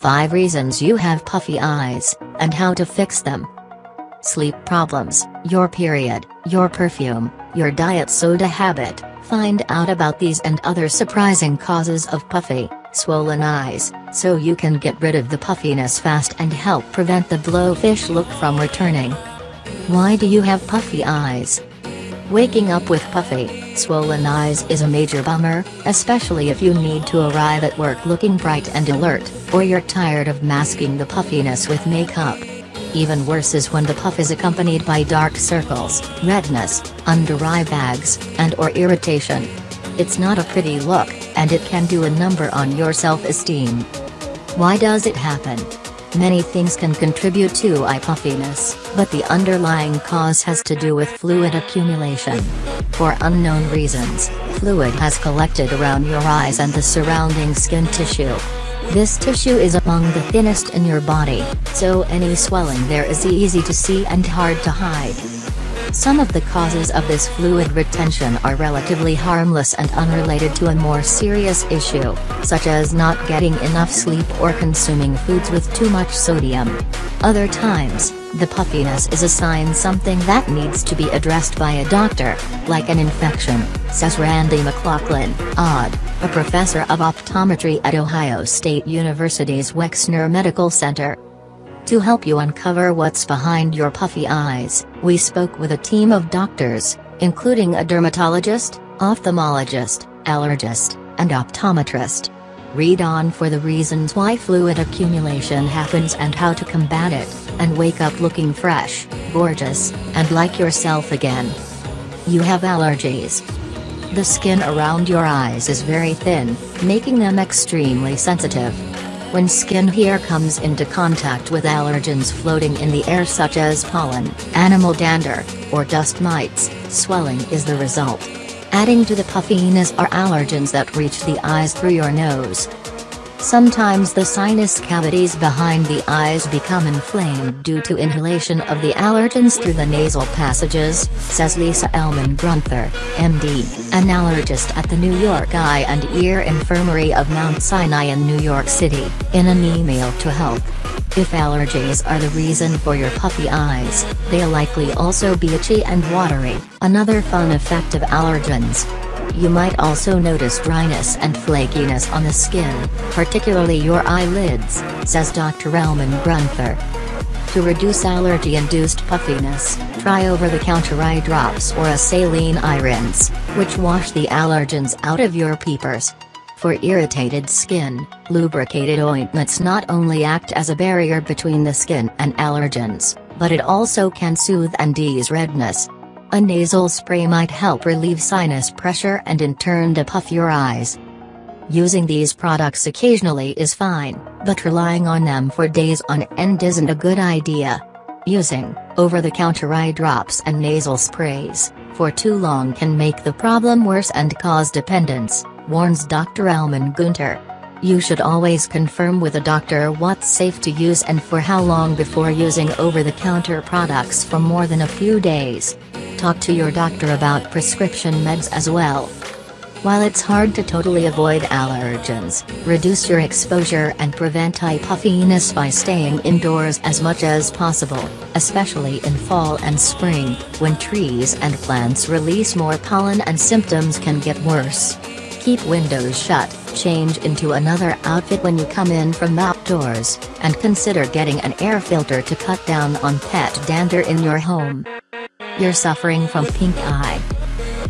5 reasons you have puffy eyes, and how to fix them. Sleep problems, your period, your perfume, your diet soda habit. Find out about these and other surprising causes of puffy, swollen eyes, so you can get rid of the puffiness fast and help prevent the blowfish look from returning. Why do you have puffy eyes? Waking up with puffy, swollen eyes is a major bummer, especially if you need to arrive at work looking bright and alert, or you're tired of masking the puffiness with makeup. Even worse is when the puff is accompanied by dark circles, redness, under eye bags, and or irritation. It's not a pretty look, and it can do a number on your self-esteem. Why does it happen? Many things can contribute to eye puffiness, but the underlying cause has to do with fluid accumulation. For unknown reasons, fluid has collected around your eyes and the surrounding skin tissue. This tissue is among the thinnest in your body, so any swelling there is easy to see and hard to hide. Some of the causes of this fluid retention are relatively harmless and unrelated to a more serious issue, such as not getting enough sleep or consuming foods with too much sodium. Other times, the puffiness is a sign something that needs to be addressed by a doctor, like an infection, says Randy McLaughlin, OD, a professor of optometry at Ohio State University's Wexner Medical Center. To help you uncover what's behind your puffy eyes, we spoke with a team of doctors, including a dermatologist, ophthalmologist, allergist, and optometrist. Read on for the reasons why fluid accumulation happens and how to combat it, and wake up looking fresh, gorgeous, and like yourself again. You have allergies. The skin around your eyes is very thin, making them extremely sensitive. When skin hair comes into contact with allergens floating in the air such as pollen, animal dander, or dust mites, swelling is the result. Adding to the puffiness are allergens that reach the eyes through your nose. Sometimes the sinus cavities behind the eyes become inflamed due to inhalation of the allergens through the nasal passages, says Lisa Elman Grunther, MD, an allergist at the New York Eye and Ear Infirmary of Mount Sinai in New York City, in an email to Health. If allergies are the reason for your puffy eyes, they'll likely also be itchy and watery, another fun effect of allergens. You might also notice dryness and flakiness on the skin, particularly your eyelids, says Dr. Elman Grunther. To reduce allergy-induced puffiness, try over-the-counter eye drops or a saline eye rinse, which wash the allergens out of your peepers. For irritated skin, lubricated ointments not only act as a barrier between the skin and allergens, but it also can soothe and ease redness, a nasal spray might help relieve sinus pressure and in turn depuff your eyes. Using these products occasionally is fine, but relying on them for days on end isn't a good idea. Using over-the-counter eye drops and nasal sprays for too long can make the problem worse and cause dependence, warns Dr. Elman Grunther. You should always confirm with a doctor what's safe to use and for how long before using over-the-counter products for more than a few days. Talk to your doctor about prescription meds as well. While it's hard to totally avoid allergens, reduce your exposure and prevent eye puffiness by staying indoors as much as possible, especially in fall and spring, when trees and plants release more pollen and symptoms can get worse. Keep windows shut, change into another outfit when you come in from outdoors, and consider getting an air filter to cut down on pet dander in your home. You're suffering from pink eye.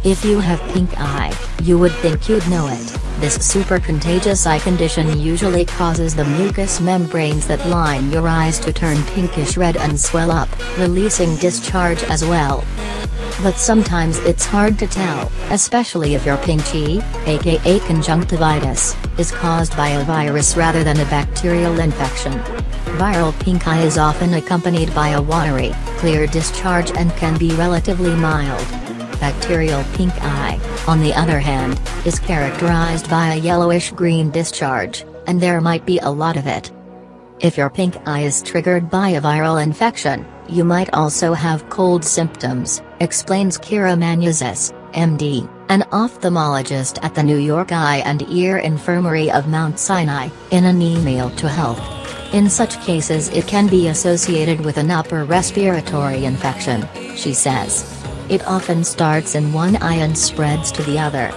If you have pink eye, you would think you'd know it. This super contagious eye condition usually causes the mucous membranes that line your eyes to turn pinkish red and swell up, releasing discharge as well. But sometimes it's hard to tell, especially if you're pink eye, aka conjunctivitis, is caused by a virus rather than a bacterial infection. Viral pink eye is often accompanied by a watery, clear discharge and can be relatively mild. Bacterial pink eye, on the other hand, is characterized by a yellowish-green discharge, and there might be a lot of it. If your pink eye is triggered by a viral infection, you might also have cold symptoms, explains Kira Manusis, MD, an ophthalmologist at the New York Eye and Ear Infirmary of Mount Sinai, in an email to Health. In such cases it can be associated with an upper respiratory infection, she says. It often starts in one eye and spreads to the other.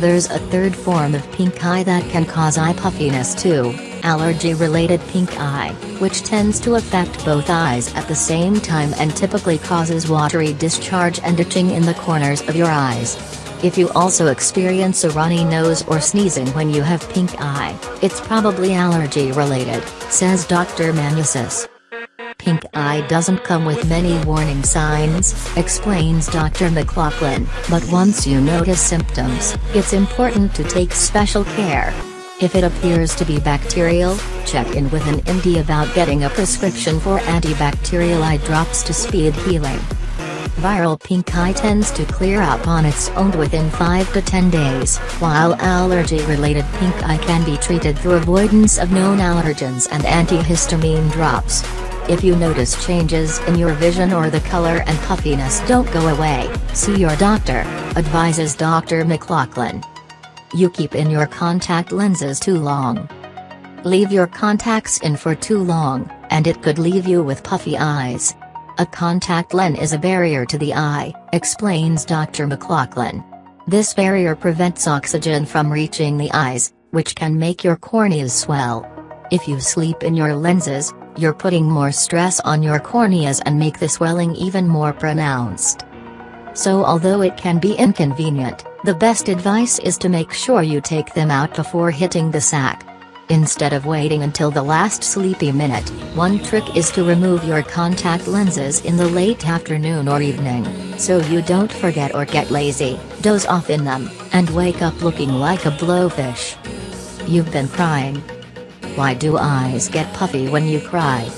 There's a third form of pink eye that can cause eye puffiness too, allergy-related pink eye, which tends to affect both eyes at the same time and typically causes watery discharge and itching in the corners of your eyes. If you also experience a runny nose or sneezing when you have pink eye, it's probably allergy related, says Dr. Manusis. Pink eye doesn't come with many warning signs, explains Dr. McLaughlin, but once you notice symptoms, it's important to take special care. If it appears to be bacterial, check in with an MD about getting a prescription for antibacterial eye drops to speed healing. Viral pink eye tends to clear up on its own within 5 to 10 days, while allergy-related pink eye can be treated through avoidance of known allergens and antihistamine drops. If you notice changes in your vision or the color and puffiness don't go away, see your doctor, advises Dr. McLaughlin. You keep in your contact lenses too long. Leave your contacts in for too long, and it could leave you with puffy eyes. A contact lens is a barrier to the eye, explains Dr. McLaughlin. This barrier prevents oxygen from reaching the eyes, which can make your corneas swell. If you sleep in your lenses, you're putting more stress on your corneas and make the swelling even more pronounced. So although it can be inconvenient, the best advice is to make sure you take them out before hitting the sack. Instead of waiting until the last sleepy minute, one trick is to remove your contact lenses in the late afternoon or evening, so you don't forget or get lazy, doze off in them, and wake up looking like a blowfish. You've been crying. Why do eyes get puffy when you cry?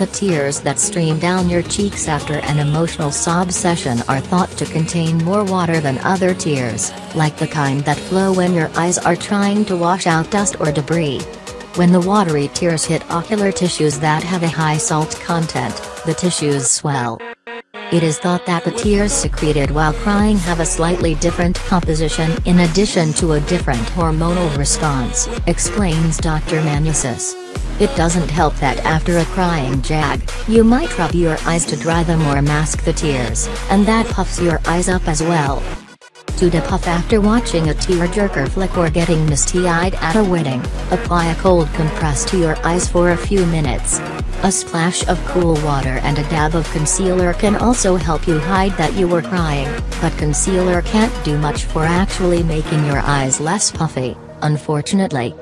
The tears that stream down your cheeks after an emotional sob session are thought to contain more water than other tears, like the kind that flow when your eyes are trying to wash out dust or debris. When the watery tears hit ocular tissues that have a high salt content, the tissues swell. It is thought that the tears secreted while crying have a slightly different composition in addition to a different hormonal response, explains Dr. Manusis. It doesn't help that after a crying jag, you might rub your eyes to dry them or mask the tears, and that puffs your eyes up as well to depuff after watching a tearjerker flick or getting misty-eyed at a wedding, apply a cold compress to your eyes for a few minutes. A splash of cool water and a dab of concealer can also help you hide that you were crying, but concealer can't do much for actually making your eyes less puffy, unfortunately.